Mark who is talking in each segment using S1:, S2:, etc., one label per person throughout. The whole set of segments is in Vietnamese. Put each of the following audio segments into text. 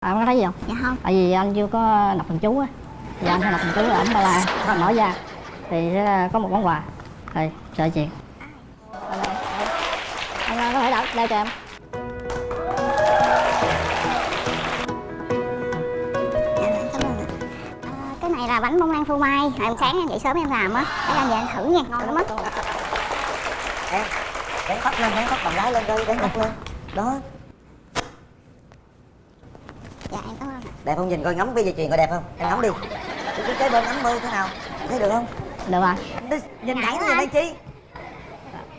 S1: À, có thấy gì không?
S2: dạ không.
S1: Tại vì anh chưa có nạp phần chú á. Thì anh phải nạp phần chú ở Ba La mở ra. Thì sẽ có một món quà. Thì sợ chuyện Anh à, có thể đọc đây cho em.
S2: Dạ dạ à, cái này là bánh bông lan phô mai. Hồi em sáng em dậy sớm em làm á. Để anh về anh thử nha ngon lắm á.
S3: Em dán tóc lên dán tóc bằng lái lên đi dán tóc lên. Đó
S2: dạ em cảm ơn ạ
S3: đẹp không? Nhìn coi ngắm cái dây chuyền coi đẹp không? Em ngắm đi. Cái cái bên ngắm mơ thế nào? Thấy được không?
S1: Được rồi.
S3: Nhìn thẳng như đây chi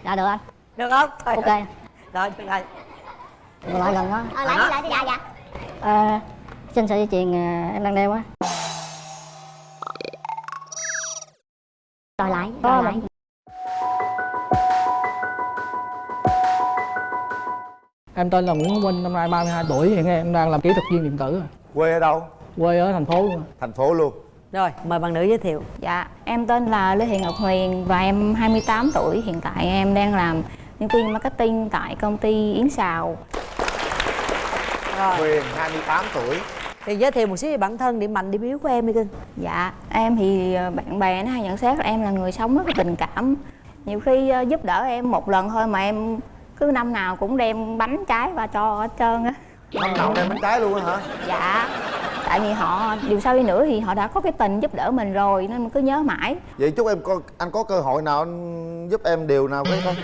S1: Dạ được anh
S3: được không? Thôi.
S1: Ok.
S3: Rồi được rồi.
S1: Được lại gần đó
S2: ờ lại đi lại đi. Dạ dạ.
S1: À, Xin sợi dây chuyền à, em đang đeo á
S2: rồi lại rồi
S1: một-
S2: lại
S4: Em tên là Nguyễn Hữu Vinh, năm nay 32 tuổi, hiện em đang làm kỹ thuật viên điện tử.
S5: Quê ở đâu
S4: Quê ở thành phố luôn.
S5: thành phố luôn
S3: rồi mời bạn nữ giới thiệu
S6: Dạ, em tên là Lê Thị Ngọc Huyền và em 28 tuổi. Hiện tại em đang làm nhân viên marketing tại công ty Yến Sào.
S3: rồi
S5: Huyền 28 tuổi
S3: thì giới thiệu một xíu về bản thân điểm mạnh điểm yếu của em đi cưng
S6: Dạ, em thì ờ, bạn bè nó hay nhận xét là em là người sống rất là tình cảm. Nhiều khi ờ, giúp đỡ em một lần thôi mà em cứ năm nào cũng đem bánh trái và cho hết trơn á.
S5: Năm nào đem bánh trái luôn á hả?
S6: Dạ, tại vì họ dù sao đi nữa thì họ đã có cái tình giúp đỡ mình rồi nên mình cứ nhớ mãi.
S5: vậy chúc em có anh có cơ hội nào anh giúp em điều nào cái không?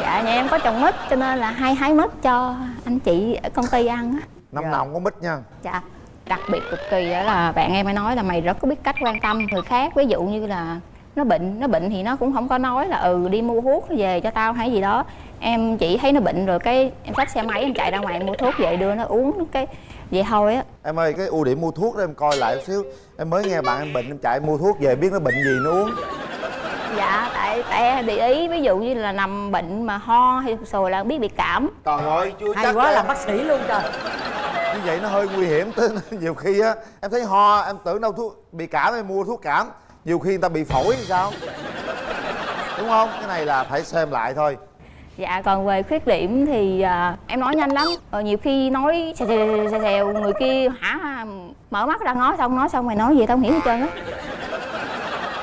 S6: Dạ, nhà em có trồng mít cho nên là hay hái mít cho anh chị ở công ty ăn á.
S5: năm
S3: Dạ.
S5: nào cũng có mít nha.
S6: Dạ. Đặc biệt cực kỳ đó là bạn em hay nói là mày rất có biết cách quan tâm người khác. Ví dụ như là nó bệnh nó bệnh thì nó cũng không có nói là ừ đi mua thuốc về cho tao hay gì đó em chỉ thấy nó bệnh rồi cái em xách xe máy em chạy ra ngoài em mua thuốc về đưa nó uống cái vậy thôi á.
S5: Em ơi cái ưu điểm mua thuốc đó em coi lại một xíu. Em mới nghe bạn em bệnh em chạy mua thuốc về biết nó bệnh gì nó uống.
S6: Dạ tại tại em để ý ví dụ như là nằm bệnh mà ho hay sùi là biết bị cảm.
S5: Trời ơi chưa
S3: hay
S5: chắc
S3: quá làm bác sĩ luôn trời.
S5: Như vậy nó hơi nguy hiểm tới nhiều khi á. Em thấy ho em tưởng đâu thuốc bị cảm em mua thuốc cảm. Nhiều khi người ta bị phổi thì sao? Đúng không? Cái này là phải xem lại thôi
S6: dạ còn về khuyết điểm thì à, em nói nhanh lắm. Ờ, nhiều khi nói xèo xèo xèo xèo người kia hả mở mắt ra nói xong nói xong mày nói gì tao không hiểu hết trơn á.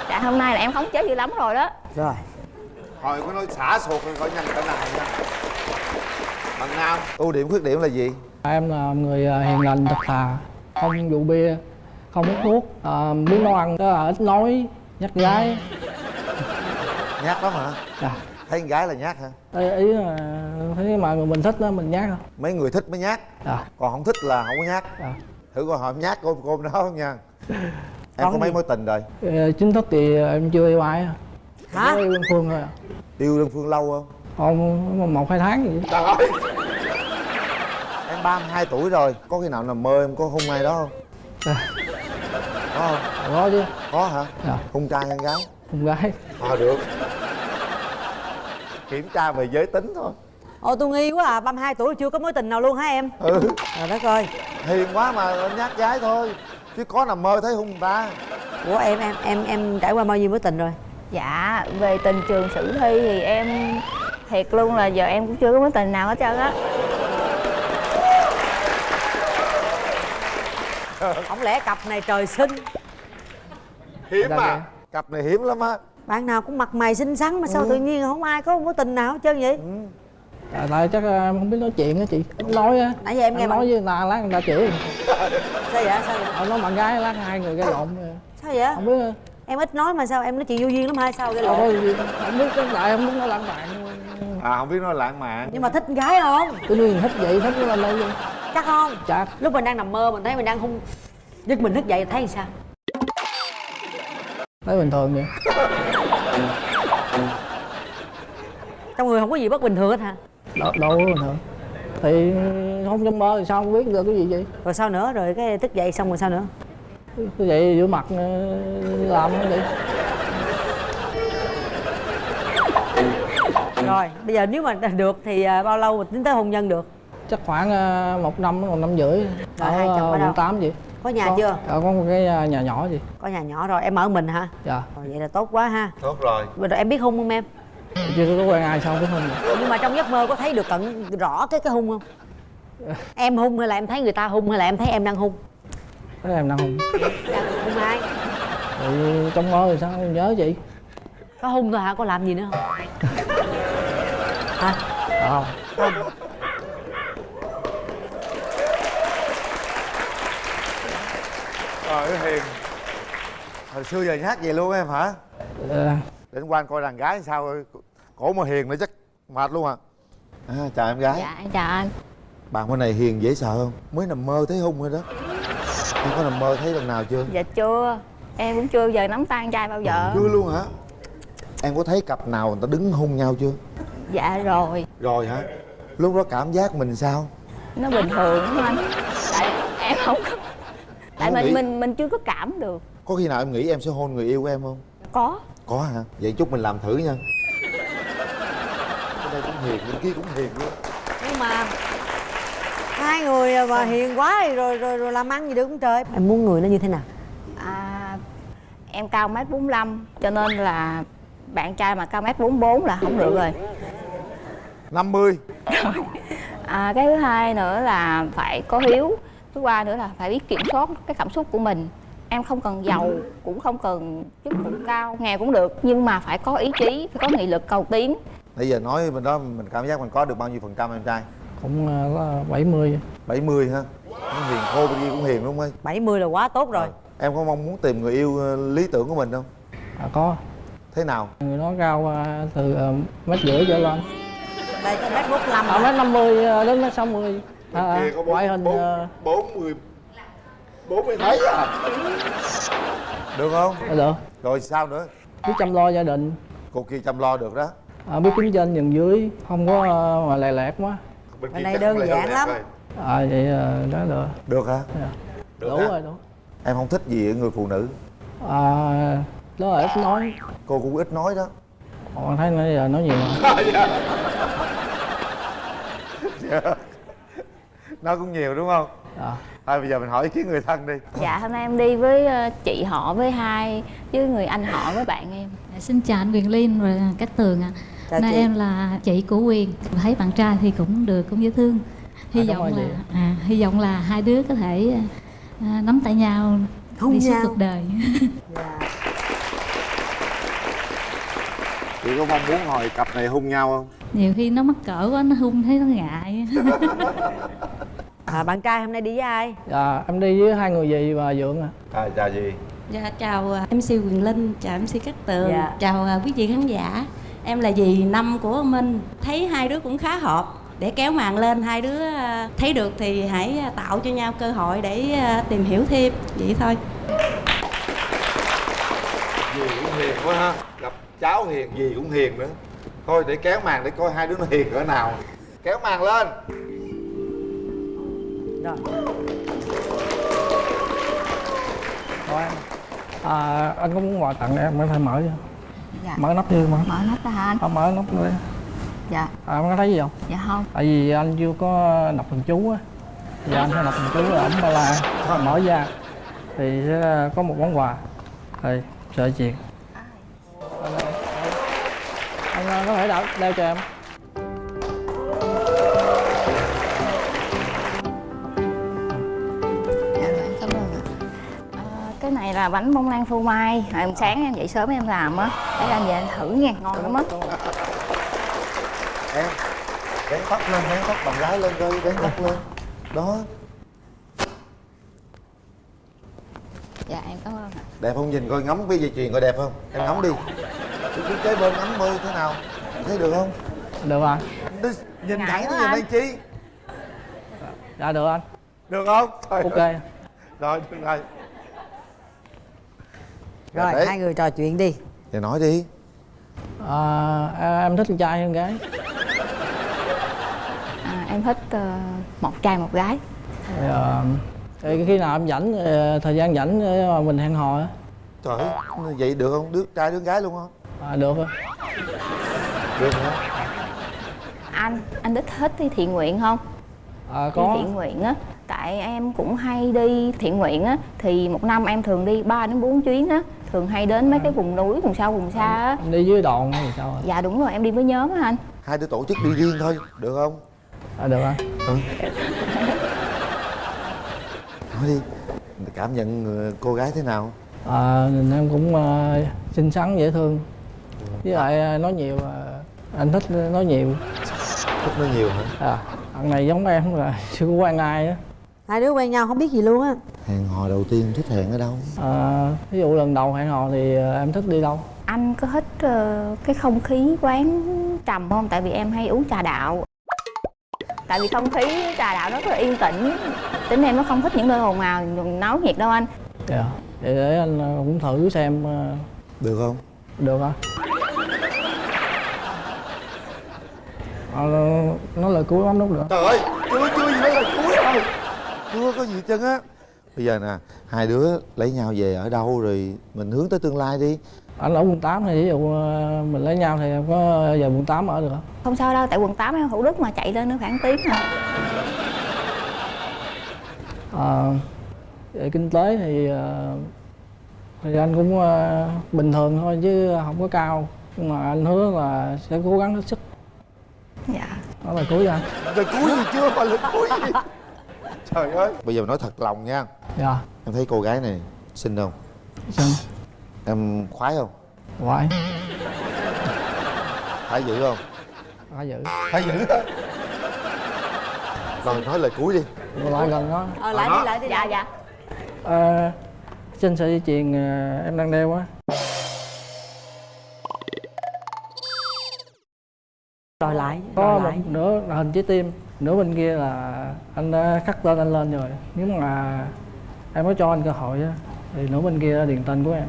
S6: Dạ hôm nay là em khống chế dữ lắm rồi đó.
S3: Rồi.
S5: Hồi có nói xả sụt rồi coi nhanh cỡ này nha. Bằng nam ưu điểm khuyết điểm là gì?
S4: Em là người à, hiền lành, thật thà, không rượu bia, không hút thuốc, à, muốn nấu ăn, đó là ít nói, nhắc gái.
S5: nhát lắm hả?
S4: Dạ.
S5: Thấy con gái là nhát hả
S4: Ý, ý là thấy mà người mình thích đó mình nhắc.
S5: mấy người thích mới nhát
S4: Dạ.
S5: còn không thích là không có nhát
S4: dạ.
S5: thử coi em nhát cô cô đó không nha em
S3: Còn
S5: có mấy
S3: gì?
S5: mối tình rồi
S4: Ờ, Chính thức thì em chưa yêu ai. à.
S3: hả
S4: yêu đơn phương thôi à.
S5: yêu đơn phương lâu không
S4: Không, một hai tháng gì.
S5: trời ơi em 32 tuổi rồi có khi nào nằm mơ em có hung ai đó không
S4: Dạ.
S5: có không
S4: Có chứ,
S5: có hả
S4: Dạ.
S5: hung trai hay gái
S4: con gái.
S5: ờ được kiểm tra về giới tính thôi.
S3: Ồ tôi nghi quá à 32 tuổi chưa có mối tình nào luôn hả em?
S5: Ừ.
S3: Trời đất ơi.
S5: Hiền quá mà nhát gái thôi. Chứ có nằm mơ thấy hung người ta
S3: của em em em em trải qua bao nhiêu mối tình rồi?
S6: Dạ về tình trường sử thi thì em thiệt luôn là giờ em cũng chưa có mối tình nào hết trơn á.
S3: Không lẽ cặp này trời sinh?
S5: Hiếm à cặp này hiếm lắm á
S3: bạn nào cũng mặt mày xinh xắn mà sao
S5: Ừ.
S3: tự nhiên không ai có mối tình nào hết trơn vậy
S4: À, tại chắc à, em không biết nói chuyện á chị. Ít nói á.
S3: nãy giờ em nghe
S4: nói
S3: bạn
S4: với người ta lát người ta chửi.
S3: sao vậy sao vậy
S4: Ông nói bạn gái lát hai người gây lộn.
S3: sao vậy
S4: Không biết
S3: em ít nói mà sao em nói chuyện vô duyên lắm hay sao cái
S4: đâu
S3: lộ
S4: có gì. Không biết cái lại không biết nói lãng mạn.
S5: à không biết nói lãng mạn
S3: nhưng mà thích gái không
S4: Tự nhiên thích vậy thích nó lên đây luôn.
S3: chắc không
S4: Chắc.
S3: lúc mình đang nằm mơ mình thấy mình đang hung giật mình thức dậy thấy sao
S4: Thấy bình thường vậy.
S3: trong người không có gì bất bình thường hết hả
S4: Đâu, đâu có bình thường. Thì không trong mơ thì sao không biết được cái gì vậy.
S3: rồi sao nữa rồi cái thức dậy xong rồi sao nữa
S4: Cứ vậy giữa mặt ờ, làm nó vậy.
S3: rồi bây giờ nếu mà được thì à, bao lâu mà tính tới hôn nhân được
S4: Chắc khoảng ờ, một năm, một năm rưỡi.
S3: Rồi, hai chồng ở đâu?
S4: quận tám vậy.
S3: Có nhà
S4: có,
S3: chưa?
S4: Ờ, có một cái ờ, nhà nhỏ gì.
S3: có nhà nhỏ rồi em ở mình hả?
S4: Dạ.
S3: rồi vậy là tốt quá ha.
S5: Tốt rồi.
S3: Rồi em biết hung không em?
S4: Chưa có quen ai sao biết không.
S3: nhưng mà trong giấc mơ có thấy được cận rõ cái cái hung không?
S7: Em hung hay là em thấy người ta hung hay là em thấy em đang hung?
S4: Thế em đang hung.
S7: Đang hung ai?
S4: Thì trong mơ thì sao không nhớ chị.
S7: Có hung thôi hả? Có làm gì nữa không? Hả
S4: Không
S5: Trời ơi Hiền Hồi xưa giờ nhát vậy luôn em hả
S4: Ờ,
S5: Để anh qua anh coi đàn gái sao rồi Cổ mà Hiền nữa chắc mệt luôn à, à Chào em gái
S6: dạ em chào anh
S5: Bạn bên này Hiền dễ sợ không? Mới nằm mơ thấy hung rồi đó Em có nằm mơ thấy lần nào chưa?
S6: dạ chưa em cũng chưa giờ nắm tay anh trai bao giờ
S5: Chưa luôn hả? Em có thấy cặp nào người ta đứng hung nhau chưa?
S6: dạ rồi
S5: Rồi hả? Lúc đó cảm giác mình sao?
S6: nó bình thường lắm anh tại em không có tại mình
S5: nghĩ-
S6: mình mình chưa có cảm được.
S5: Có khi nào em nghĩ em sẽ hôn người yêu của em không?
S6: có.
S5: Có hả? Vậy chúc mình làm thử nha. Cái đây cũng hiền, bên kia cũng hiền luôn.
S7: Nhưng mà hai người mà hiền quá thì rồi rồi rồi làm ăn gì được không trời. Em muốn người nó như thế nào?
S6: À, em cao mét bốn cho nên là bạn trai mà cao mét bốn là không được rồi.
S5: 50
S6: à, cái thứ hai nữa là phải có hiếu thứ ba nữa là phải biết kiểm soát cái cảm xúc của mình. Em không cần giàu cũng không cần chức vụ cao nghèo cũng được. Nhưng mà phải có ý chí phải có nghị lực cầu tiến.
S5: Bây giờ nói bên đó mình cảm giác mình có được bao nhiêu phần trăm em trai?
S4: Cũng ờ, có 70
S5: 70 ha Nó hiền khô bên kia cũng hiền đúng không ấy?
S7: 70 là quá tốt rồi.
S5: Em có mong muốn tìm người yêu ờ, lý tưởng của mình không?
S4: à, Có.
S5: Thế nào?
S4: Người nó cao từ mét rưỡi trở lên.
S7: Đây mét 45
S4: Ở mét 50 ờ, đến mét 60 à,
S5: Kia có
S4: Ngoại hình ờ,
S5: 40 40 thấy à? Được không?
S4: ờ, được.
S5: Rồi sao nữa?
S4: Biết chăm lo gia đình.
S5: Cô kia chăm lo được đó.
S4: À, Biết kiếm trên nhường dưới Không có ờ, mà lè lẹt quá.
S5: Bên
S7: Bên này đơn giản lắm.
S4: À vậy ờ, đó được.
S5: Được hả?
S4: Dạ.
S5: Được
S4: Đủ
S5: hả?
S4: rồi đủ.
S5: Em không thích gì ở người phụ nữ.
S4: À, Đó là ít nói.
S5: Cô cũng ít nói đó.
S4: Còn thấy nãy giờ nói nhiều mà
S5: Nó cũng nhiều đúng không?
S4: à,
S5: Thôi bây giờ mình hỏi ý kiến người thân đi
S6: dạ hôm nay em đi với ờ, chị họ với hai với người anh họ với bạn em
S8: Dạ, Xin chào anh Quyền Linh và Cát Tường ạ.
S7: Chào
S8: Nay
S7: chị.
S8: em là chị của Quyền. Thấy bạn trai thì cũng được, cũng dễ thương. Hy
S4: À,
S8: vọng là à, hy vọng là hai đứa có thể à, nắm tay nhau
S7: Hôn
S8: đi suốt cuộc đời.
S7: Dạ.
S5: Chị có mong muốn hồi cặp này hung nhau không?
S8: Nhiều khi nó mắc cỡ quá nó hung thấy nó ngại.
S7: à, bạn trai hôm nay đi với ai?
S4: Dạ, Em đi với hai người dì và Dượng à
S5: À chào gì?
S9: Dạ, chào à, MC Quyền Linh, chào MC Cát Tường,
S7: Dạ.
S9: chào à, quý vị khán giả. Em là dì năm của ông Minh. Thấy hai đứa cũng khá hợp. Để kéo màn lên, hai đứa à, thấy được thì hãy tạo cho nhau cơ hội để tìm hiểu thêm. Vậy thôi.
S5: Dì cũng hiền quá ha. Gặp cháu hiền, dì cũng hiền nữa. Thôi để kéo màn để coi hai đứa nó hiền cỡ nào. Kéo màn lên
S7: rồi.
S4: Có em à, Anh có muốn quà tặng em, em phải mở cho
S6: dạ.
S4: Mở nắp chưa mà?
S6: Mở nắp ra hả anh?
S4: Không mở nắp đi.
S6: Dạ.
S4: À, em có thấy gì không?
S6: dạ không.
S4: Tại vì anh chưa có đọc thần chú á. Giờ anh phải đọc thần chú ở ẩm ba la. Mở ra. Thì sẽ có một món quà. Đây, sợi chuyền Anh ờ, có thể đeo, đeo cho em
S6: là bánh bông lan phô mai. Hồi em sáng em dậy sớm em làm á. Để anh về anh thử nha ngon lắm á.
S5: Em Dán tóc lên, dán tóc bằng gái lên coi, dán tóc lên. Đó,
S6: dạ em cảm ơn ạ.
S5: Đẹp không? Nhìn coi ngắm cái dây chuyền coi đẹp không? Em ngắm đi. Cứ cứ kế bên ngắm coi thế nào? Thấy được không?
S4: Được rồi.
S5: Đi, Nhìn
S6: Ngại
S5: thẳng cái nhìn
S6: anh.
S5: đây chi
S4: Dạ được anh.
S5: Được không?
S4: Ok.
S5: Rồi, được rồi
S7: rồi
S5: đấy.
S7: hai người trò chuyện đi
S5: Thì nói đi
S4: à, Em thích con trai hay con gái?
S6: à, em thích ờ, một trai một gái
S4: Thì, ờ, thì khi nào em rảnh ờ, thời gian rảnh mình hẹn hò á
S5: Trời ơi, vậy được không? Đứa trai đứa gái luôn không?
S4: à, được rồi
S5: Được hả?
S6: anh anh thích thích đi thiện nguyện không
S4: à,
S6: đi
S4: có
S6: thiện nguyện á tại em cũng hay đi thiện nguyện á thì một năm em thường đi 3 đến 4 chuyến á thường hay đến mấy cái vùng núi vùng sâu vùng xa á.
S4: đi với đoàn hay sao à?
S6: dạ đúng rồi em đi với nhóm á anh.
S5: Hai đứa tổ chức đi riêng thôi, được không?
S4: à được anh
S5: nói đi cảm nhận người- cô gái thế nào?
S4: À, em cũng ờ, xinh xắn dễ thương. Với lại ờ, nói nhiều ờ, anh thích nói nhiều.
S5: Thích nói nhiều hả?
S4: À thằng này giống em là chưa có quen ai á
S3: hai đứa quen nhau không biết gì luôn á.
S5: Hẹn hò đầu tiên thích hẹn ở đâu?
S4: À, ví dụ lần đầu hẹn hò thì ờ, em thích đi đâu?
S6: Anh có thích ờ, cái không khí quán trầm không? Tại vì em hay uống trà đạo. Tại vì không khí trà đạo rất là yên tĩnh. Tính em nó không thích những nơi ồn ào náo nhiệt đâu anh.
S4: Dạ. Vậy để anh ờ, cũng thử xem ờ,
S5: được không?
S4: Được hả? À, nói lời cuối bấm nút được
S5: trời ơi cuối chưa có gì trơn á. Bây giờ nè hai đứa lấy nhau về ở đâu rồi mình hướng tới tương lai đi.
S4: Anh ở quận 8 thì ví dụ ờ, mình lấy nhau thì em có về quận 8 ở được không?
S6: không sao đâu tại quận 8 em thủ đức mà chạy lên nữa khoảng tiếng à
S4: Ờ, về kinh tế thì ờ, thì anh cũng bình thường thôi chứ không có cao. Nhưng mà anh hứa là sẽ cố gắng hết sức.
S6: Dạ.
S4: Đó là cuối anh
S5: lời cuối gì chưa? Mà lời cuối gì trời ơi. Bây giờ nói thật lòng nha.
S4: Dạ.
S5: Em thấy cô gái này xinh không?
S4: Xin
S5: em khoái không?
S4: Ngoại
S5: phải dữ không?
S4: Phải giữ
S5: phải dữ đó rồi nói lời cuối đi.
S4: Lại gần đó.
S3: Ờ lại đi lại đi.
S6: Dạ dạ.
S4: Ờ, xin sợi dây chuyền ờ, em đang đeo á
S3: rồi lại
S4: có
S3: rồi
S4: một
S3: lại
S4: nửa là hình trái tim nửa bên kia là anh đã khắc tên anh lên rồi. Nếu mà em có cho anh cơ hội á thì nửa bên kia là điền tên của em.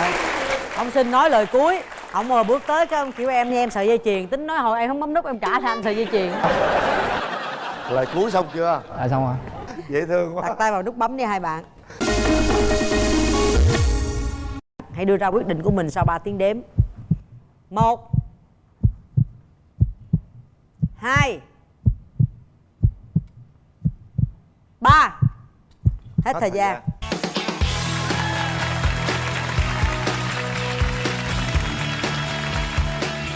S3: Ơi. ông xin nói lời cuối. Ông mà bước tới cái ông kiểu em như em sợi dây chuyền. Tính nói hồi em không bấm nút em trả cho anh sợi dây chuyền.
S5: Lời cuối xong chưa?
S4: À xong rồi.
S5: Dễ thương quá.
S3: Đặt tay vào nút bấm đi hai bạn hãy đưa ra quyết định của mình sau 3 tiếng đếm. Một hai ba. Hết thời gian.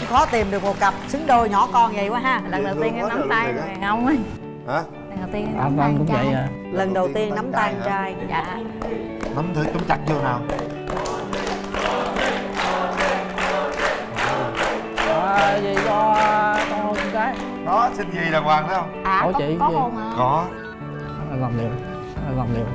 S3: khó tìm được một cặp xứng đôi nhỏ con vậy quá ha.
S6: Lần đầu tiên em nắm tay đàn ông ấy
S5: hả
S6: lần đầu tiên nắm tay
S4: cũng vậy à.
S3: Lần đầu tiên nắm tay trai.
S6: dạ.
S5: Nắm thử nắm chặt vô nào
S4: gì cho con hôn cái.
S5: Đó xin gì đàng hoàng thấy không?
S6: À có,
S4: chị,
S6: có
S4: chị.
S6: hôn hả?
S5: Có.
S4: Làm liều anh làm liều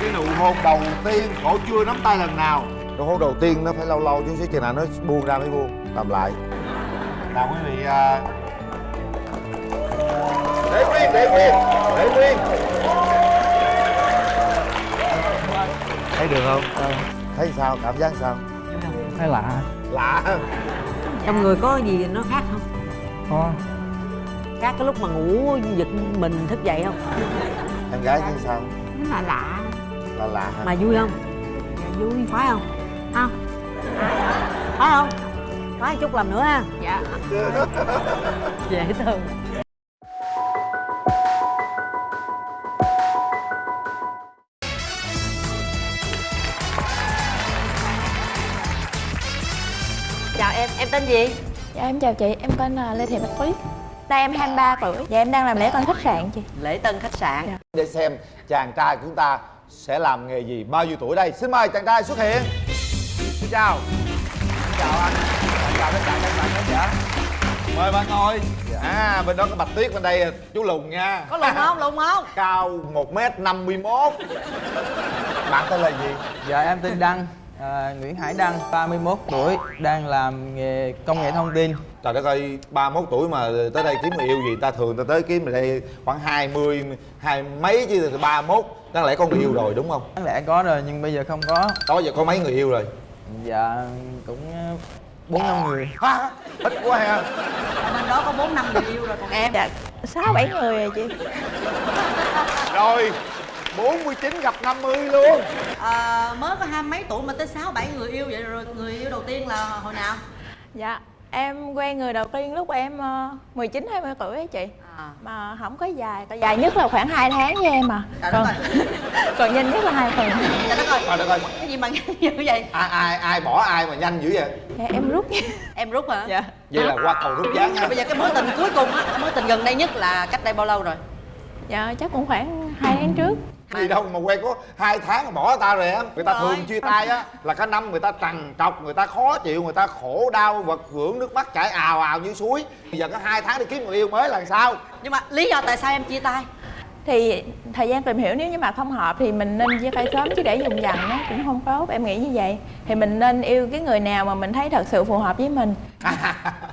S5: cái nụ hôn đầu tiên cổ chưa nắm tay lần nào. Nụ hôn đầu tiên nó phải lâu lâu xíu chừng nào nó buông ra mới buông. Làm lại. Nào quý vị à... để nguyên để nguyên để nguyên. Thấy được không thấy sao? Cảm giác sao?
S4: Thấy lạ.
S5: Lạ
S3: trong người có gì nó khác không?
S4: Có.
S3: Khác cái lúc mà ngủ giật mình thức dậy không?
S5: Em gái thấy sao?
S6: Nó là lạ.
S5: Là lạ hả?
S3: Mà vui không? Dạ, vui. Khoái không? Không khoái không? Khoái chút làm nữa ha.
S6: Dạ.
S3: Dễ thương gì?
S10: Dạ em chào chị, em tên là Lê Thị Bạch Tuyết Nay em 23 tuổi. Dạ em đang làm lễ tân khách sạn chị.
S3: Lễ tân khách sạn.
S5: Để xem chàng trai của chúng ta sẽ làm nghề gì bao nhiêu tuổi đây. Xin mời chàng trai xuất hiện. Xin chào. Xin chào anh. Anh chào tất cả các bạn khán giả. Mời bạn ngồi. À bên đó có bạch tuyết bên đây chú lùng nha.
S3: Có lùng không? Lùng không?
S5: Cao một m năm mươi mốt. Bạn tên là gì?
S11: Dạ em tên Đăng, à, Nguyễn Hải Đăng, 31 tuổi, đang làm nghề công nghệ thông tin.
S5: trời đất ơi ba mốt tuổi mà tới đây kiếm người yêu gì ta? Thường ta tới kiếm ở đây khoảng 20 hai mấy chứ ba mốt. Đáng lẽ có người yêu rồi đúng không?
S11: Đáng lẽ có rồi nhưng bây giờ không có.
S5: đó giờ có mấy người yêu rồi?
S11: Dạ cũng bốn năm người.
S5: ha ít quá ha.
S3: Bên đó có bốn năm người yêu rồi còn em.
S10: Dạ 6 7 người rồi chị.
S5: Rồi 49 gặp 50 luôn.
S3: À, mới có hai mấy tuổi mà tới sáu bảy người yêu vậy rồi người yêu đầu tiên là hồi nào?
S10: Dạ em quen người đầu tiên lúc em uh, 19 20 tuổi ấy chị. Mà không có dài tại dài nhất là khoảng 2 tháng với em à.
S3: Trời
S10: còn còn nhanh nhất là hai tuần.
S3: Trời đất ơi.
S5: Trời đất ơi.
S3: Cái gì mà nhanh dữ vậy?
S5: Ai ai ai bỏ ai mà nhanh dữ vậy?
S10: Dạ, em rút
S3: Em rút hả?
S10: dạ.
S5: Vậy là qua cầu rút gián nha.
S3: Bây giờ cái mối tình cuối cùng á Cái mối tình gần đây nhất là cách đây bao lâu rồi?
S10: dạ chắc cũng khoảng 2 tháng trước
S5: gì đâu mà quen có hai tháng mà bỏ ta rồi em? Người ta
S3: Rồi.
S5: thường chia tay á là cả năm người ta trằn trọc người ta khó chịu người ta khổ đau vật vưởng nước mắt chảy ào ào như suối. Bây giờ có hai tháng đi kiếm người yêu mới là sao?
S3: Nhưng mà lý do tại sao em chia tay?
S10: thì thời gian tìm hiểu nếu như mà không hợp thì mình nên chia tay sớm chứ để dùng dằn nó cũng không tốt em nghĩ như vậy. Thì mình nên yêu cái người nào mà mình thấy thật sự phù hợp với mình.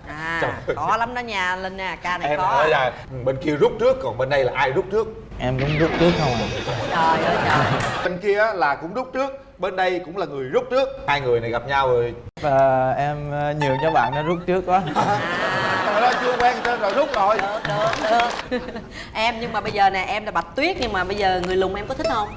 S3: À, khó lắm đó nha Linh nè, ca này
S5: em
S3: khó.
S5: nói là bên kia rút trước còn bên đây là ai rút trước
S11: em cũng rút trước không à.
S3: Trời ơi trời.
S5: Bên kia á là cũng rút trước bên đây cũng là người rút trước. Hai người này gặp nhau rồi.
S11: Và em ờ, nhường cho bạn nó rút trước quá.
S5: Trời ơi chưa quen trên rồi rút rồi.
S3: Được, được, được. Em nhưng mà bây giờ nè, em là Bạch Tuyết Nhưng mà bây giờ người lùn em có thích không?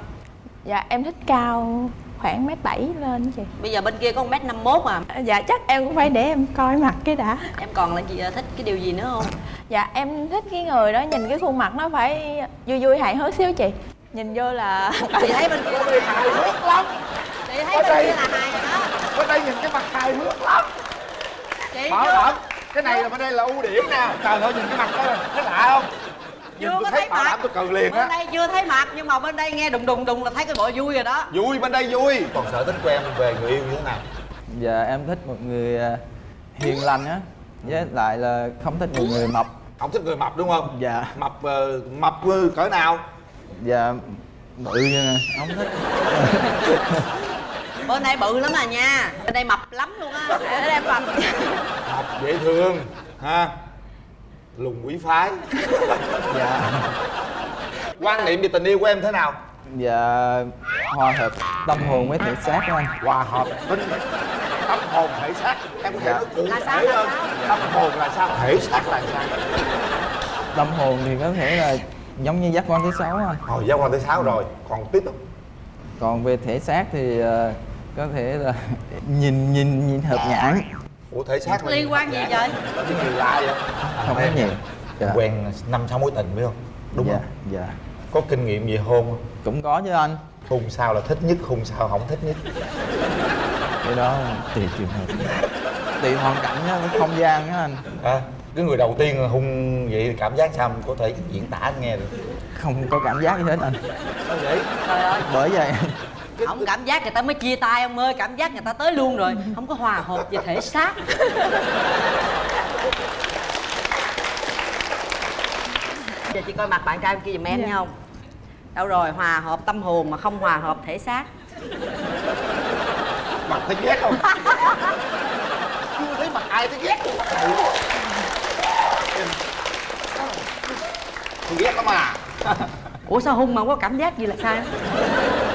S10: dạ em thích cao khoảng mét bảy lên chị.
S3: Bây giờ bên kia có 1m51 mà
S10: dạ chắc em cũng phải để em coi mặt cái đã.
S3: Em còn là gì, thích cái điều gì nữa không?
S10: dạ em thích cái người đó nhìn cái khuôn mặt nó phải vui vui hài hước xíu chị. Nhìn vô là
S3: Chị thấy bên kia là
S5: hài hước lắm.
S3: Chị thấy bên kia là hài rồi đó
S5: bên đây nhìn cái mặt hài hước lắm.
S3: Chị
S5: bảo đảm cái này là bên đây là ưu điểm nè. Trời ơi nhìn cái mặt đó thấy lạ không nhìn
S3: Chưa
S5: tôi
S3: có
S5: thấy bảo
S3: mặt.
S5: đảm tôi cần liền
S3: Bên
S5: á
S3: đây chưa thấy mặt nhưng mà bên đây nghe đùng đùng đùng là thấy cái bộ vui rồi đó.
S5: Vui bên đây vui. Còn thích của em về người yêu như thế nào?
S11: Dạ em thích một người ờ, hiền lành á. Với lại là không thích một người mập.
S5: Không thích người mập đúng không?
S11: Dạ.
S5: Mập ờ, mập ờ, cỡ nào?
S11: Dạ bự nè Không thích.
S3: Bên đây bự lắm à nha. Bên đây mập lắm luôn á.
S10: Ở đây mập
S5: mập dễ thương ha lùn quý phái.
S11: Dạ.
S5: Quan niệm về tình yêu của em thế nào?
S11: Dạ hòa hợp tâm hồn với thể xác của anh.
S5: Hòa hợp. Tinh tâm hồn thể xác. Em có thể
S11: Dạ.
S5: nói cụ
S3: Là sao,
S5: thể hơn. tâm hồn là sao? Thể xác là sao?
S11: Tâm hồn thì có thể là giống như giác quan thứ sáu anh.
S5: Hồi giao quan thứ sáu rồi. Còn tiếp tục.
S11: Còn về thể xác thì ờ, có thể là nhìn nhìn nhìn hợp nhãn
S5: ủa thể xác
S3: Liên quan gì vậy?
S5: cái gì lạ vậy?
S11: Không có nhiều. Dạ.
S5: quen năm sáu mối tình phải không? Đúng
S11: dạ,
S5: không?
S11: Dạ.
S5: Có kinh nghiệm về hôn không?
S11: Cũng có chứ anh.
S5: Hôn sao là thích nhất hôn sao không thích nhất?
S11: Cái đó tùy trường hợp. Tùy hoàn cảnh á, với không gian á anh.
S5: À, cái người đầu tiên hung vậy thì cảm giác sao? Mình có thể diễn tả anh nghe được.
S11: Không có cảm giác gì hết anh.
S5: Sao vậy?
S3: Trời ơi
S11: Bởi vậy
S3: Không cảm giác người ta mới chia tay ông ơi Cảm giác người ta tới luôn rồi. Không có hòa hợp về thể xác. Giờ chị coi mặt bạn trai kia giùm em nha không Đâu rồi hòa hợp tâm hồn mà không hòa hợp thể xác.
S5: Mặt thấy ghét không? Chưa thấy mặt ai thấy ghét luôn. Mặt này tôi ghét lắm à.
S3: Ủa sao hung mà không có cảm giác gì là sao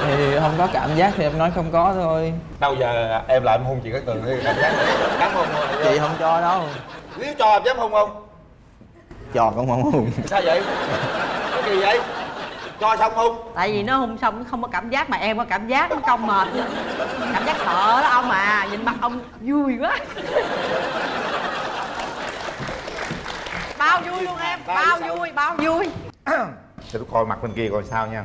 S11: Thì không có cảm giác thì em nói không có thôi.
S5: Đâu giờ em lại em hôn chị cái tường thì cảm giác dám hôn không
S11: Chị không cho đâu.
S5: Nếu cho em dám hôn không?
S11: Cho cũng không hùng
S5: sao vậy? Cái gì vậy? Cho xong hôn
S3: Tại vì nó hung xong nó không có cảm giác mà em có cảm giác nó công mệt. Cảm giác sợ đó ông à Nhìn mặt ông vui quá. Bao vui luôn em Bao vui, bao vui.
S5: Để tôi coi mặt bên kia coi sao nha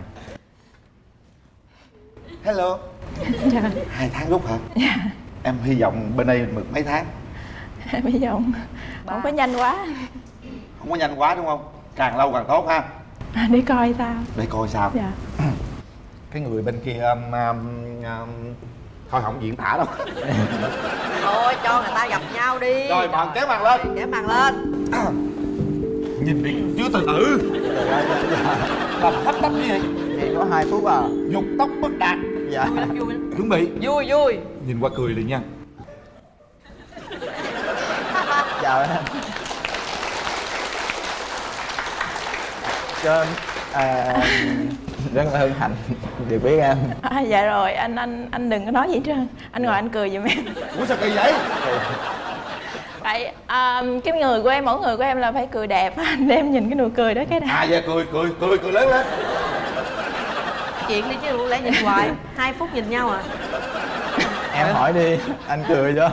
S5: hello. Hai tháng rút hả? Em hy vọng bên đây được mấy tháng.
S10: Bây giờ không, không có nhanh quá.
S5: Không có nhanh quá đúng không? Càng lâu càng tốt ha.
S10: Đi coi sao.
S5: Để coi sao.
S10: Dạ.
S5: Cái người bên kia um, um, um, thôi không diễn tả đâu.
S3: Thôi cho người ta gặp nhau đi.
S5: Rồi bạn kéo màn lên.
S3: Kéo màn lên.
S5: Nhìn đi chưa từ từ làm hấp tấp như vậy
S11: Chỉ có 2 phút à?
S5: Dục tóc bất đạt
S11: Dạ.
S3: Vui lắm, vui lắm
S5: chuẩn bị.
S3: Vui, vui.
S5: Nhìn qua cười liền nha.
S11: Chào em Cho à, rất là hân hạnh. Được biết em.
S10: À, dạ rồi. Anh anh anh đừng có nói gì hết trơn. Anh ngồi anh cười giùm em.
S5: Ủa sao kỳ vậy?
S10: Tại à, cái người của em mỗi người của em là phải cười đẹp. Anh để em nhìn cái nụ cười đó cái đã.
S5: À vậy cười cười cười cười lớn lên
S3: Chuyện đi chứ lẽ nhìn hoài. Hai phút nhìn nhau à.
S11: Em hỏi đi, anh cười cho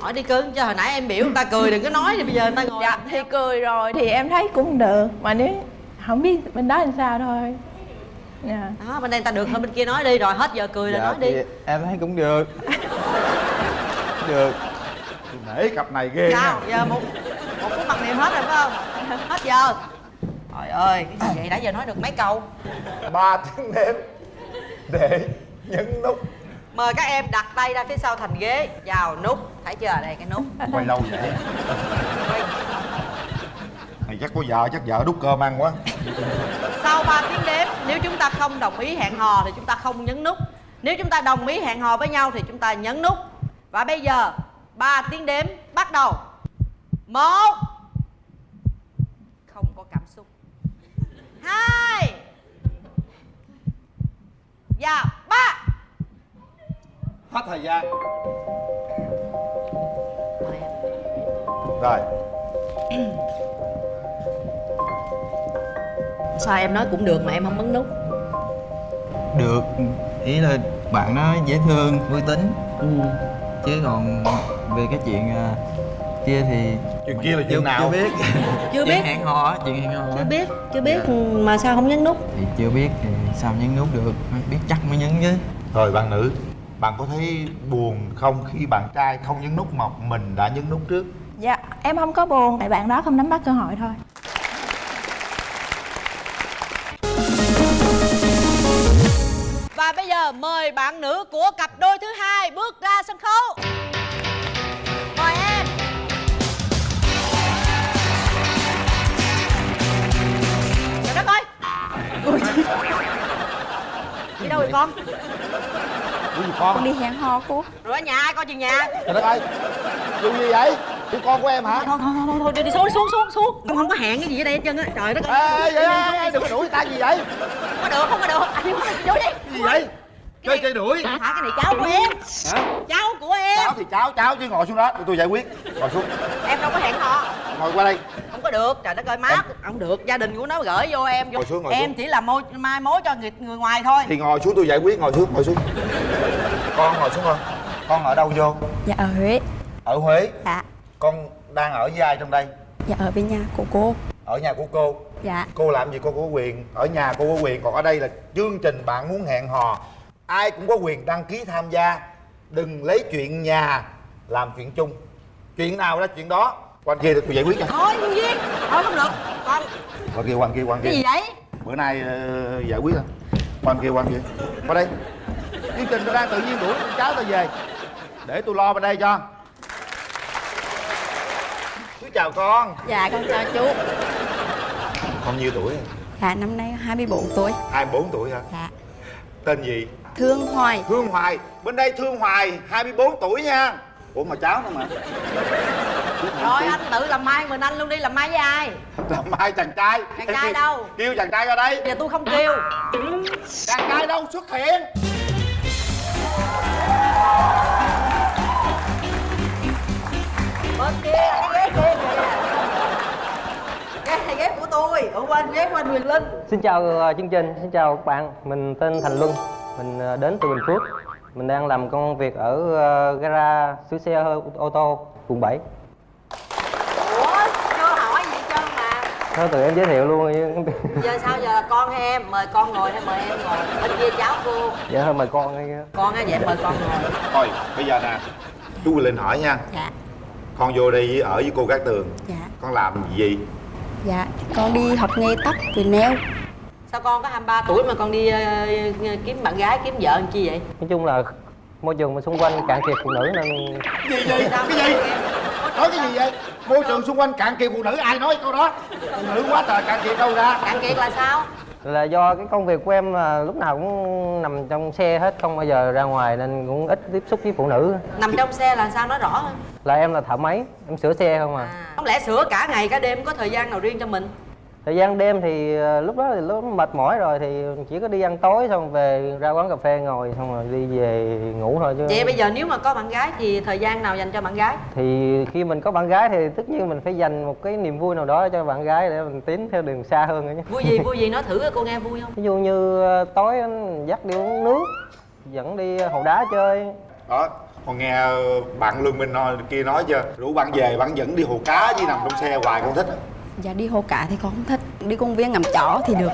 S3: hỏi đi cưng cho hồi nãy em biểu người ta cười đừng có nói thì bây giờ người ta ngồi.
S10: Dạ thì cười rồi thì em thấy cũng được mà nếu không biết bên đó làm sao thôi. Dạ.
S3: Đó bên đây người ta được hơn bên kia nói đi rồi hết giờ cười là
S11: dạ
S3: nói đi.
S11: em thấy cũng được. Được
S5: nể cặp này ghê
S3: sao?
S5: Nha
S3: giờ một một phút mặc niệm hết rồi phải không? Hết giờ. Trời ơi cái gì vậy? Đã giờ nói được mấy câu?
S5: Ba tiếng đếm để nhấn nút.
S3: Mời các em đặt tay ra phía sau thành ghế. Vào nút. Thấy chưa? Đây cái nút.
S5: Quay lâu vậy? Mày chắc có vợ chắc vợ đút cơm ăn quá.
S3: Sau 3 tiếng đếm nếu chúng ta không đồng ý hẹn hò thì chúng ta không nhấn nút. Nếu chúng ta đồng ý hẹn hò với nhau thì chúng ta nhấn nút. Và bây giờ 3 tiếng đếm bắt đầu. Một. Không có cảm xúc. Hai. Và ba.
S5: Hết thời gian. Rồi.
S3: Sao em nói cũng được mà em không bấm nút?
S11: Được. Ý là bạn nó dễ thương vui tính chứ còn về cái chuyện à, kia thì
S5: chuyện kia là chuyện
S11: chưa,
S5: nào?
S11: chưa biết.
S7: Chưa biết.
S11: hẹn hò á, chuyện hẹn hò
S7: chưa biết chưa biết mà sao không nhấn nút?
S11: Thì chưa biết thì sao nhấn nút được biết chắc mới nhấn chứ.
S5: Rồi bạn nữ bạn có thấy buồn không khi bạn trai không nhấn nút mà mình đã nhấn nút trước?
S10: Dạ em không có buồn tại bạn đó không nắm bắt cơ hội thôi
S3: giờ mời bạn nữ của cặp đôi thứ hai bước ra sân khấu. Mời em. Trời đất ơi. Đi đâu vậy con?
S5: Ủa gì con?
S10: Đi hẹn hò cô.
S3: Rồi ở nhà ai coi chừng nhà.
S5: Trời đất ơi. Vụ gì vậy? Của con của em hả?
S3: Thôi thôi thôi thôi đi, đi xuống xuống xuống xuống. Con không có hẹn cái gì ở đây hết trơn á. Trời đất ơi.
S5: Ê ê ê ê đừng có đuổi người ta gì vậy?
S3: Không có được không có được. Anh vô đi.
S5: Gì vậy chơi chơi đuổi.
S3: Hả? Cái này cháu của em.
S5: hả?
S3: Cháu của em.
S5: Cháu thì cháu cháu chứ ngồi xuống đó. Để tôi giải quyết. Ngồi xuống.
S3: Em đâu có hẹn hò.
S5: Ngồi qua đây.
S3: Không có được. Trời đất ơi má không được. Gia đình của nó gửi vô em vô.
S5: Ngồi xuống, ngồi
S3: em
S5: xuống.
S3: chỉ là môi mai mối cho người người ngoài thôi.
S5: Thì ngồi xuống tôi giải quyết. Ngồi xuống ngồi xuống. Con ngồi xuống con. Con ở đâu vô?
S9: Dạ ở huế.
S5: Ở huế?
S9: Dạ.
S5: Con đang ở với ai trong đây?
S9: Dạ ở bên nhà của cô.
S5: Ở nhà của cô?
S9: Dạ.
S5: Cô làm gì cô có quyền? Ở nhà cô có quyền. Còn ở đây là chương trình bạn muốn hẹn hò ai cũng có quyền đăng ký tham gia. Đừng lấy chuyện nhà làm chuyện chung. Chuyện nào ra chuyện đó? Quan kia tôi giải quyết cho
S3: thôi nhân viên thôi không được. Con
S5: quan kia quan kia quan kia.
S3: Cái gì vậy?
S5: Bữa nay ờ, giải quyết thôi. Quan kia quan kia. Qua đây. Chương trình tôi đang tự nhiên đuổi con cháu tôi về. Để tôi lo bên đây cho. Chú chào con.
S9: Dạ con chào chú.
S5: Con nhiêu tuổi?
S9: Dạ năm nay 24 tuổi.
S5: 24 tuổi hả?
S9: Dạ.
S5: Tên gì
S9: thương hoài.
S5: Thương Hoài. Bên đây Thương Hoài 24 tuổi nha. Ủa mà cháu đâu mà.
S3: Rồi anh tự làm mai mình anh luôn đi làm mai với ai?
S5: Làm mai chàng trai.
S3: Chàng trai đâu?
S5: Kêu chàng trai ra đây.
S3: Giờ tôi không kêu.
S5: Chàng trai đâu xuất hiện?
S3: Bên kia. Cái ghế kia kìa ghế này ghế của tôi. Ở bên ghế của anh Quyền Linh.
S12: Xin chào ờ, chương trình, xin chào các bạn. Mình tên Thành Luân, mình ờ, đến từ Bình Phước. Mình đang làm công việc ở ờ, gara sửa xe ô ô tô quận 7.
S3: ủa chưa hỏi gì trơn mà.
S12: Thôi từ em giới thiệu luôn
S3: giờ sao giờ? Là con hay em mời con ngồi hay mời em ngồi? Bên kia cháu cô.
S12: Dạ thôi mời con đi.
S3: con á vậy mời con ngồi.
S5: Thôi bây giờ nè Chú Linh hỏi nha.
S9: Dạ.
S5: Con vô đây ở với cô Cát Tường.
S9: Dạ.
S5: Con làm gì?
S9: Dạ con đi học nghề tóc về nail
S3: sao con có 23 tuổi mà con đi ờ, kiếm bạn gái kiếm vợ làm chi vậy?
S12: Nói chung là môi trường xung quanh cạn kiệt phụ nữ nên
S5: Gì gì cái gì? Nói cái gì vậy? Môi trường xung quanh cạn kiệt phụ nữ ai nói câu đó? Phụ nữ quá trời cạn kiệt đâu ra.
S3: Cạn kiệt là sao?
S12: Là do cái công việc của em là lúc nào cũng nằm trong xe hết không bao giờ ra ngoài nên cũng ít tiếp xúc với phụ nữ.
S3: Nằm trong xe là sao? Nói rõ hơn.
S12: Là em là thợ máy em sửa xe không à.
S3: Không lẽ sửa cả ngày cả đêm có thời gian nào riêng cho mình
S12: thời gian đêm thì ờ, lúc đó thì lúc mệt mỏi rồi thì chỉ có đi ăn tối xong về ra quán cà phê ngồi xong rồi đi về ngủ thôi chứ
S3: vậy bây giờ nếu mà có bạn gái thì thời gian nào dành cho bạn gái?
S12: Thì khi mình có bạn gái thì tất nhiên mình phải dành một cái niềm vui nào đó cho bạn gái để mình tiến theo đường xa hơn nữa chứ
S3: vui gì vui gì nói thử cô nghe vui không?
S12: Ví dụ như ờ, tối anh dắt đi uống nước dẫn đi hồ đá chơi.
S5: Đó còn nghe bạn lương minh nói kia nói chưa? Rủ bạn về bạn dẫn đi hồ cá với nằm trong xe hoài con thích?
S9: Dạ đi hồ cả thì con không thích. Đi công viên ngắm chó thì được.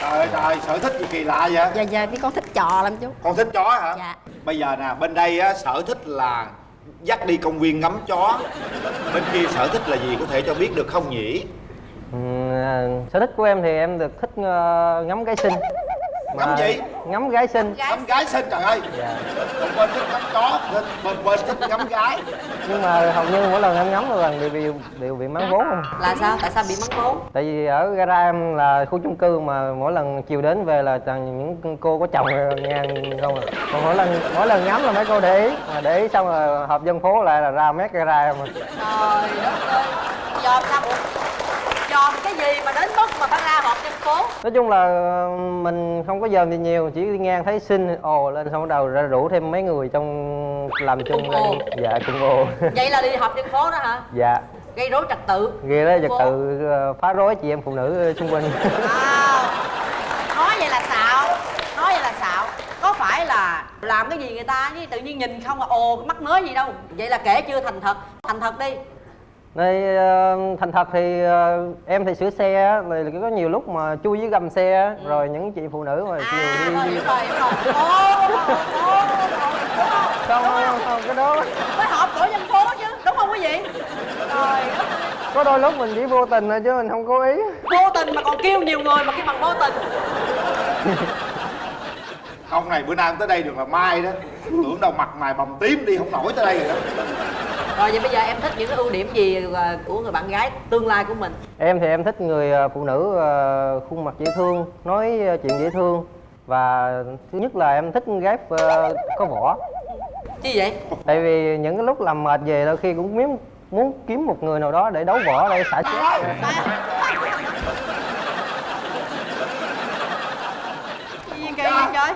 S5: Trời ơi trời sở thích gì kỳ lạ vậy?
S9: Dạ dạ đi con thích chó lắm chú.
S5: Con thích chó hả?
S9: Dạ.
S5: Bây giờ nè bên đây á sở thích là dắt đi công viên ngắm chó. Bên kia sở thích là gì có thể cho biết được không nhỉ?
S12: Ừ, à, sở thích của em thì em được thích ờ, ngắm gái xinh
S5: Ngắm gì?
S12: ngắm gái xinh.
S5: Ngắm gái xinh trời ơi.
S12: Dạ.
S5: bên bên thích ngắm chó bên bên, bên thích ngắm gái.
S12: Nhưng mà hầu như mỗi lần em ngắm một lần đều bị đều bị mắng vốn không?
S3: Là sao? Tại sao bị mắng vốn?
S12: Tại vì ở gara em là khu chung cư mà mỗi lần chiều đến về là toàn những cô có chồng ngang không à. Còn mỗi lần mỗi lần ngắm là mấy cô để ý. Mà để ý xong là họp dân phố lại là ra mét gara em à.
S3: trời đất ơi. Dòm sao? Dòm cái gì mà đến mức họp dân phố.
S12: Nói chung là ờ, mình không có dòm gì nhiều chỉ đi ngang thấy xinh ồ lên xong bắt đầu ra rủ thêm mấy người trong làm chung
S3: ồ.
S12: dạ cùng ồ
S3: vậy là đi họp dân phố đó hả?
S12: Dạ.
S3: Gây rối trật tự.
S12: Ghê đó trật tự ờ, phá rối chị em phụ nữ xung quanh.
S3: Nói vậy là xạo. Nói vậy là xạo. Có phải là làm cái gì người ta chứ tự nhiên nhìn không là ồ mắc mới gì đâu. Vậy là kể chưa thành thật. Thành thật đi
S12: Đây ờ, thành thật thì ờ, em thì sửa xe á, rồi có nhiều lúc mà chui dưới gầm xe rồi những chị phụ nữ mà chiều
S3: à,
S12: đi,
S3: rồi, rồi rồi
S12: không không không cái đó
S3: mới họp tổ dân phố chứ đúng không quý vị trời đất
S12: có đôi lúc mình chỉ vô tình thôi chứ mình không cố ý
S3: vô tình mà còn kêu nhiều người mà cái bằng vô tình
S5: ông này bữa nay tới đây được là mai đó. Tưởng đâu mặt mày bầm tím đi không nổi tới đây rồi đó.
S3: Rồi vậy bây giờ em thích những cái ưu điểm gì ờ, của người bạn gái tương lai của mình?
S12: Em thì em thích người ờ, phụ nữ ờ, khuôn mặt dễ thương nói chuyện dễ thương. Và thứ nhất là em thích gái có võ
S3: chi vậy?
S12: Tại vì những cái lúc làm mệt về đôi khi cũng muốn muốn kiếm một người nào đó để đấu võ để xả stress.
S3: Gì kỳ vậy trời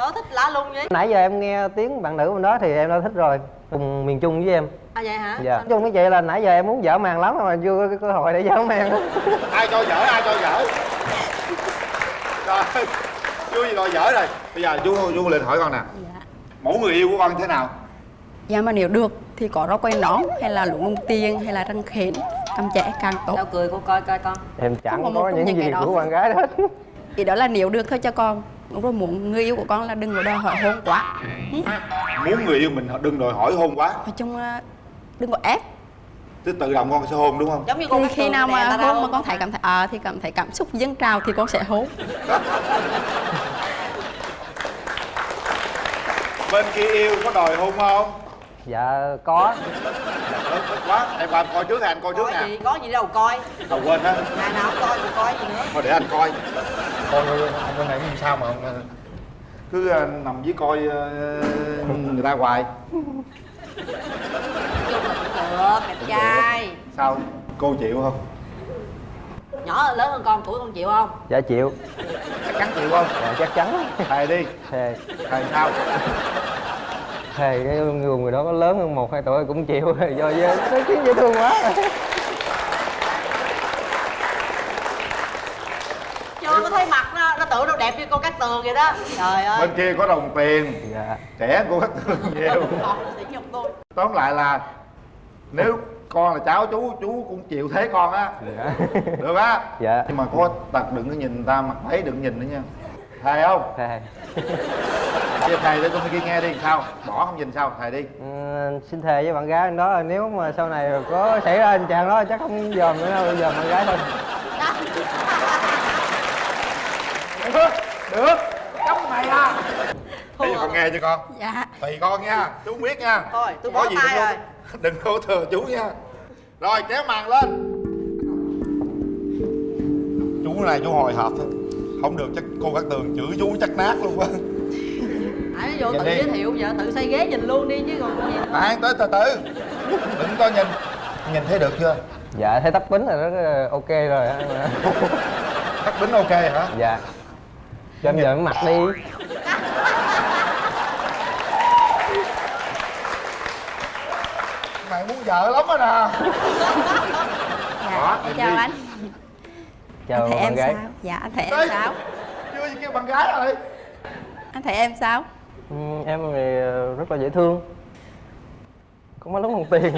S3: sở thích lạ lùng vậy.
S12: Nãy giờ em nghe tiếng bạn nữ bên đó thì em đã thích rồi cùng miền trung với em.
S3: À vậy hả?
S12: Dạ. Nói chung như vậy là nãy giờ em muốn dở màn lắm mà chưa có cái cơ hội để dở màn.
S5: Ai cho dở ai cho dở. Rồi vui gì rồi dở rồi. Bây giờ chú chú lên hỏi con nè. Mẫu người yêu của con thế nào?
S9: Dạ mà nếu được thì có rau quay nón hay là lụng lông tiền hay là răng khến cầm trẻ càng tốt.
S3: Đâu cười cô coi coi con.
S12: Em chẳng
S9: có
S12: có những
S9: những
S12: gì
S9: cái đó.
S12: của bạn gái hết
S9: Thì đó là nếu được thôi cho con Đúng rồi muốn người yêu của con là đừng có đòi hỏi hôn quá. Ừ.
S5: muốn người yêu mình đừng đòi hỏi hôn quá.
S9: Nói chung là đừng có ép.
S5: Tức tự động con sẽ hôn đúng không?
S3: Giống như con
S9: thì khi nào mà hôn mà con thấy cảm thấy à, thì cảm thấy cảm xúc dâng trào thì con sẽ hôn.
S5: Bên kia yêu có đòi hôn không
S12: dạ có.
S5: Quá em qua coi trước hay anh coi trước
S3: có
S5: nè.
S3: gì có gì đâu coi.
S5: Đâu quên á
S3: ngày nào cũng coi thì coi gì nữa.
S5: Thôi để anh coi. Coi ông bên này làm sao mà ông, cứ ờ, nằm với coi ờ, người ta hoài.
S3: Chung là cũng được. đẹp trai.
S5: Sao? Cô chịu không?
S3: Nhỏ hơn lớn hơn con tuổi con chịu không?
S12: Dạ chịu.
S5: Chắc chắn chịu không?
S12: Dạ chắc chắn.
S5: Thề đi.
S12: Thề.
S5: Thề sao
S12: thề cái người người đó có lớn hơn một hai tuổi cũng chịu do dễ nó khiến dễ thương quá.
S3: Chưa có thấy mặt nó nó tưởng đâu đẹp như con cát tường vậy đó. Trời ơi.
S5: Bên kia có đồng tiền.
S12: Dạ.
S5: Trẻ của các thương nhiều. Tóm lại là nếu con là cháu chú chú cũng chịu thế con á.
S12: Dạ.
S5: Được á?
S12: Dạ.
S5: Nhưng mà có tật đừng có nhìn người ta mặt thấy đừng nhìn nữa nha. Thề không?
S12: Thề
S5: chia thề để con kia nghe đi sao? Bỏ không nhìn sao? Thề đi.
S12: Ừ, xin thề với bạn gái đó nếu mà sau này có xảy ra tình trạng đó chắc không dòm nữa đâu dòm bạn gái thôi.
S5: Được được. Cấm mày à. Bây giờ con nghe cho con?
S9: Dạ.
S5: Tùy con nha chú không biết nha.
S3: Thôi tôi
S5: Có
S3: bỏ
S5: gì
S3: tay
S5: đừng
S3: rồi.
S5: có- đừng có thừa chú nha. Rồi kéo màn lên. Chú này chú hồi hộp thôi không được chắc cô các tường chửi chú chắc nát luôn á
S3: hãy vô
S5: Nhìn
S3: tự
S5: đi.
S3: giới thiệu vợ tự xây ghế nhìn luôn đi chứ còn gì.
S5: À tới từ từ đừng có nhìn. Nhìn thấy được chưa?
S12: Dạ thấy tóc bính là rất là ok rồi á.
S5: Tắt bính ok hả?
S12: Dạ. Cho em giờ mặt đi.
S5: Mày muốn vợ lắm á nè.
S9: Dạ
S5: nhìn
S9: chào
S5: đi.
S9: anh
S12: chào
S9: anh thấy
S12: bạn
S9: em
S12: gái.
S9: sao? Dạ anh thấy
S5: Ê,
S9: em sao?
S5: chưa gì kêu bạn gái rồi.
S9: Anh thấy em sao
S12: Ừ, em thì ờ, rất là dễ thương. Có mấy lúc không tiền.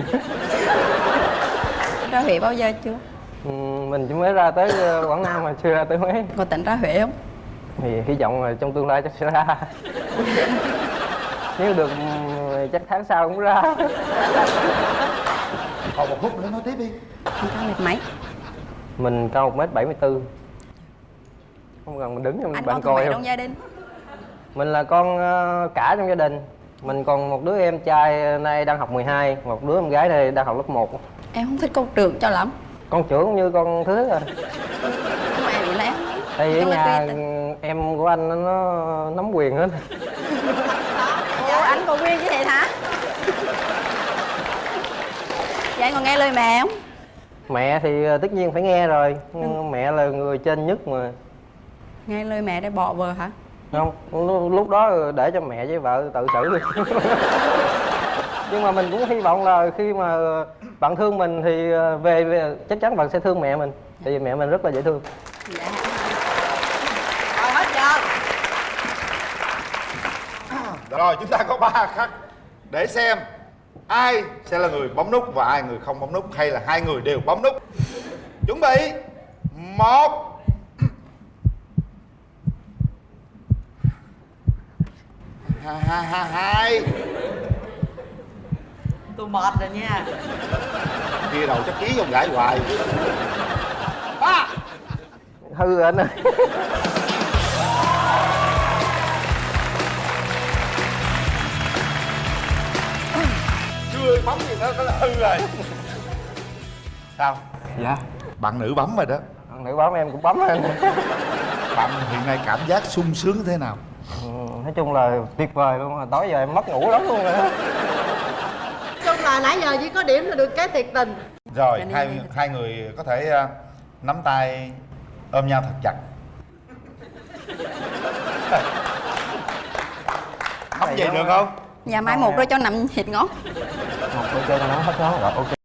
S9: Ra Huế bao giờ chưa?
S12: Ừ, mình chỉ mới ra tới ờ, Quảng Nam mà chưa ra tới Huế.
S9: Có tỉnh ra Huế không?
S12: Thì hy vọng là trong tương lai chắc sẽ ra. Nếu được ừ, chắc tháng sau cũng ra.
S5: Còn một phút nữa nói tiếp đi.
S9: Anh cao mệt mấy?
S12: Mình cao một mét bảy mươi bốn không cần mình đứng cho
S9: anh
S12: bạn coi không?
S9: trong gia đình
S12: mình là con ờ, cả trong gia đình. Mình còn một đứa em trai nay đang học 12 một đứa em gái này đang học lớp 1
S9: em không thích con trưởng cho lắm.
S12: Con trưởng cũng như con thứ rồi
S9: mà em bị lẽ
S12: tại vì nhà em của anh nó- nắm quyền hết.
S9: Ủa anh còn nguyên như vậy hả? Vậy anh còn nghe lời mẹ không?
S12: Mẹ thì ờ, tất nhiên phải nghe rồi. Nhưng mẹ là người trên nhất mà.
S9: Nghe lời mẹ để bỏ vợ hả
S12: không lúc, đó để cho mẹ với vợ tự xử đi. Nhưng mà mình cũng hy vọng là khi mà bạn thương mình thì ờ, về, về chắc chắn bạn sẽ thương mẹ mình tại vì mẹ mình rất là dễ thương.
S3: Rồi hết giờ.
S5: Rồi chúng ta có ba khắc để xem ai sẽ là người bấm nút và ai người không bấm nút hay là hai người đều bấm nút. Chuẩn bị một hai hai hai hai.
S3: Tôi mệt rồi nha.
S5: Kia đầu chắc ký vô gãi hoài. Ba.
S12: Hư rồi anh ơi.
S5: Chưa bấm gì nó nó là hư rồi. Sao?
S12: Dạ.
S5: Bạn nữ bấm rồi đó.
S12: Bạn nữ bấm em cũng bấm anh.
S5: Bạn hiện nay cảm giác sung sướng thế nào?
S12: Ừ, nói chung là tuyệt vời luôn rồi tối giờ em mất ngủ lắm luôn rồi đó
S3: chung là nãy giờ chỉ có điểm là được cái thiệt tình.
S5: Rồi hai hai người có thể ờ, nắm tay ôm nhau thật chặt. Nắm vậy được không?
S9: Nhà mai một rồi cho nằm thịt ngón
S12: một đôi chân nó hết ngón rồi ok